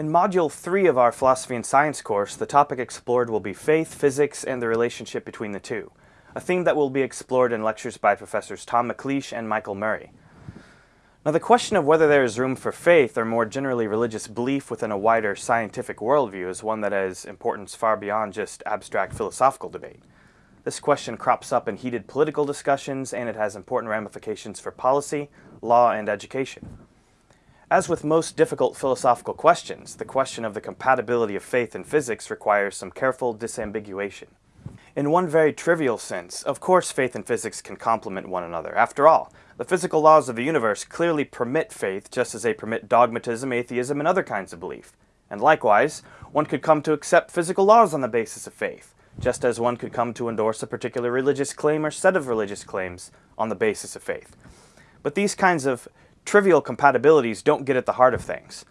In Module 3 of our Philosophy and Science course, the topic explored will be faith, physics, and the relationship between the two, a theme that will be explored in lectures by Professors Tom McLeish and Michael Murray. Now the question of whether there is room for faith or more generally religious belief within a wider scientific worldview is one that has importance far beyond just abstract philosophical debate. This question crops up in heated political discussions and it has important ramifications for policy, law, and education. As with most difficult philosophical questions, the question of the compatibility of faith and physics requires some careful disambiguation. In one very trivial sense, of course faith and physics can complement one another. After all, the physical laws of the universe clearly permit faith just as they permit dogmatism, atheism, and other kinds of belief. And likewise, one could come to accept physical laws on the basis of faith, just as one could come to endorse a particular religious claim or set of religious claims on the basis of faith. But these kinds of trivial compatibilities don't get at the heart of things.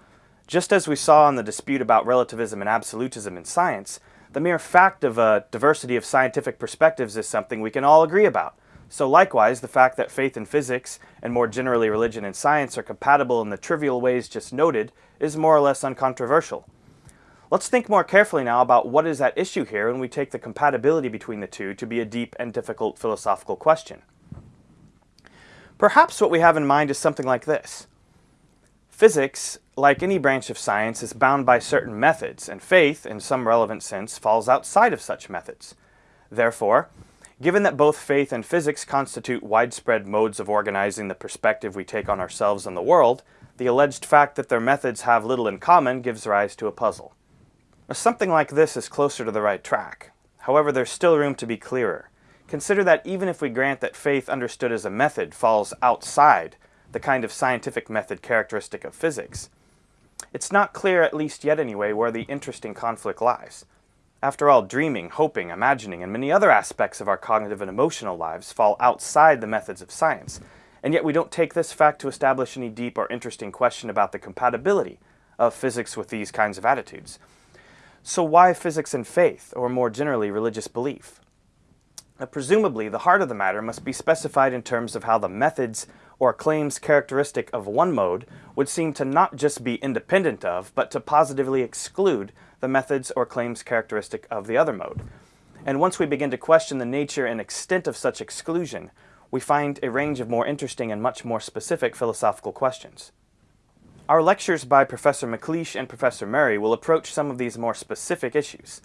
Just as we saw in the dispute about relativism and absolutism in science, the mere fact of a diversity of scientific perspectives is something we can all agree about. So likewise, the fact that faith and physics, and more generally religion and science, are compatible in the trivial ways just noted is more or less uncontroversial. Let's think more carefully now about what is at issue here when we take the compatibility between the two to be a deep and difficult philosophical question. Perhaps what we have in mind is something like this. Physics, like any branch of science, is bound by certain methods, and faith, in some relevant sense, falls outside of such methods. Therefore, given that both faith and physics constitute widespread modes of organizing the perspective we take on ourselves and the world, the alleged fact that their methods have little in common gives rise to a puzzle. Something like this is closer to the right track. However, there's still room to be clearer. Consider that even if we grant that faith understood as a method falls outside the kind of scientific method characteristic of physics, it's not clear, at least yet anyway, where the interesting conflict lies. After all, dreaming, hoping, imagining, and many other aspects of our cognitive and emotional lives fall outside the methods of science, and yet we don't take this fact to establish any deep or interesting question about the compatibility of physics with these kinds of attitudes. So why physics and faith, or more generally religious belief? Now, presumably, the heart of the matter must be specified in terms of how the methods or claims characteristic of one mode would seem to not just be independent of, but to positively exclude the methods or claims characteristic of the other mode. And once we begin to question the nature and extent of such exclusion, we find a range of more interesting and much more specific philosophical questions. Our lectures by Professor McLeish and Professor Murray will approach some of these more specific issues.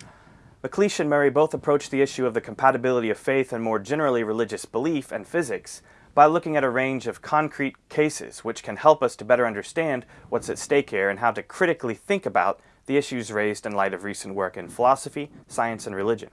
McLeish and Murray both approach the issue of the compatibility of faith and more generally religious belief and physics by looking at a range of concrete cases which can help us to better understand what's at stake here and how to critically think about the issues raised in light of recent work in philosophy, science, and religion.